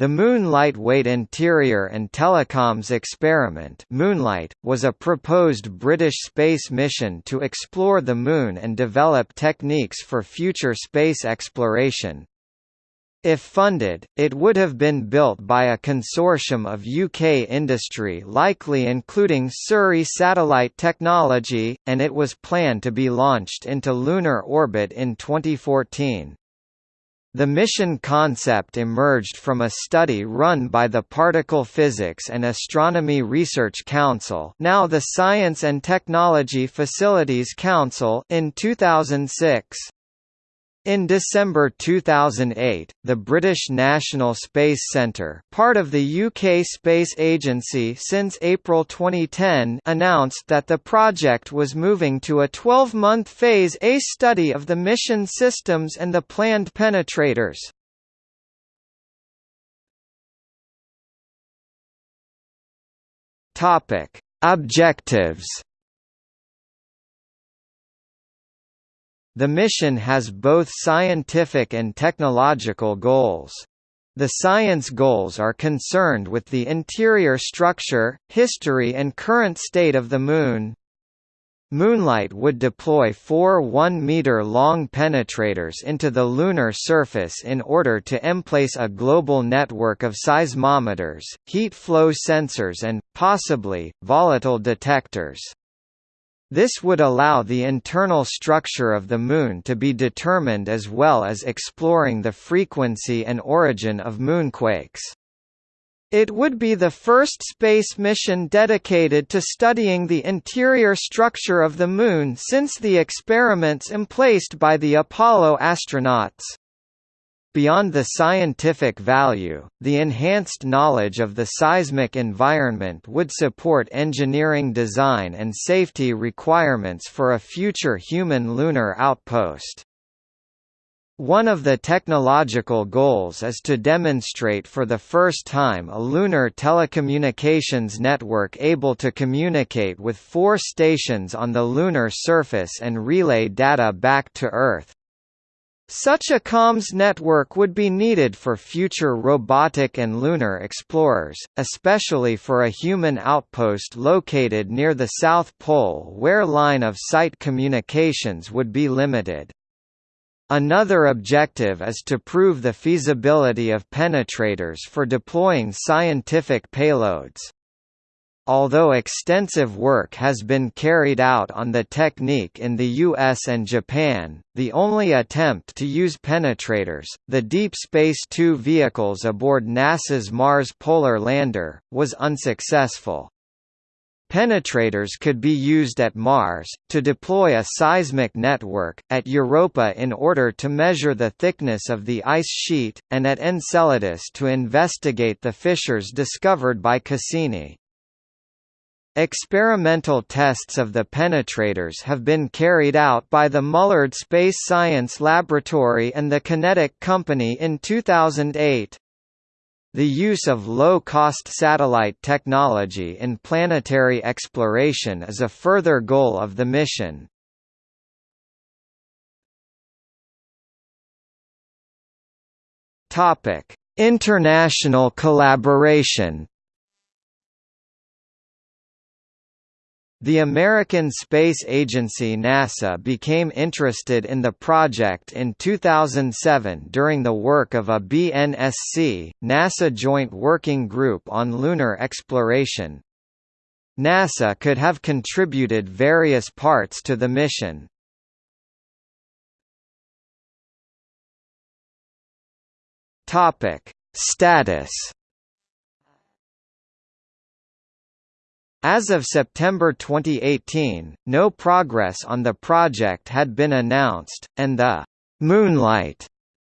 The Moon Lightweight Interior and Telecoms Experiment MoonLITE, was a proposed British space mission to explore the Moon and develop techniques for future space exploration. If funded, it would have been built by a consortium of UK industry likely including Surrey Satellite Technology, and it was planned to be launched into lunar orbit in 2014. The mission concept emerged from a study run by the Particle Physics and Astronomy Research Council now the Science and Technology Facilities Council in 2006. In December 2008, the British National Space Centre part of the UK Space Agency since April 2010 announced that the project was moving to a 12-month Phase A study of the mission systems and the planned penetrators. Topic: Objectives The mission has both scientific and technological goals. The science goals are concerned with the interior structure, history and current state of the Moon. MoonLITE would deploy four 1-meter-long penetrators into the lunar surface in order to emplace a global network of seismometers, heat flow sensors and, possibly, volatile detectors. This would allow the internal structure of the Moon to be determined as well as exploring the frequency and origin of moonquakes. It would be the first space mission dedicated to studying the interior structure of the Moon since the experiments emplaced by the Apollo astronauts. Beyond the scientific value, the enhanced knowledge of the seismic environment would support engineering design and safety requirements for a future human lunar outpost. One of the technological goals is to demonstrate for the first time a lunar telecommunications network able to communicate with four stations on the lunar surface and relay data back to Earth. Such a comms network would be needed for future robotic and lunar explorers, especially for a human outpost located near the South Pole where line-of-sight communications would be limited. Another objective is to prove the feasibility of penetrators for deploying scientific payloads. Although extensive work has been carried out on the technique in the US and Japan, the only attempt to use penetrators, the Deep Space Two vehicles aboard NASA's Mars Polar Lander, was unsuccessful. Penetrators could be used at Mars, to deploy a seismic network, at Europa in order to measure the thickness of the ice sheet, and at Enceladus to investigate the fissures discovered by Cassini. Experimental tests of the penetrators have been carried out by the Mullard Space Science Laboratory and the QinetiQ Company in 2008. The use of low-cost satellite technology in planetary exploration is a further goal of the mission. International collaboration The American Space Agency NASA became interested in the project in 2007 during the work of a BNSC, NASA Joint Working Group on Lunar Exploration. NASA could have contributed various parts to the mission. Status As of September 2018, no progress on the project had been announced, and the «MoonLITE»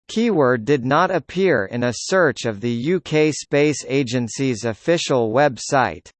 keyword did not appear in a search of the UK Space Agency's official website.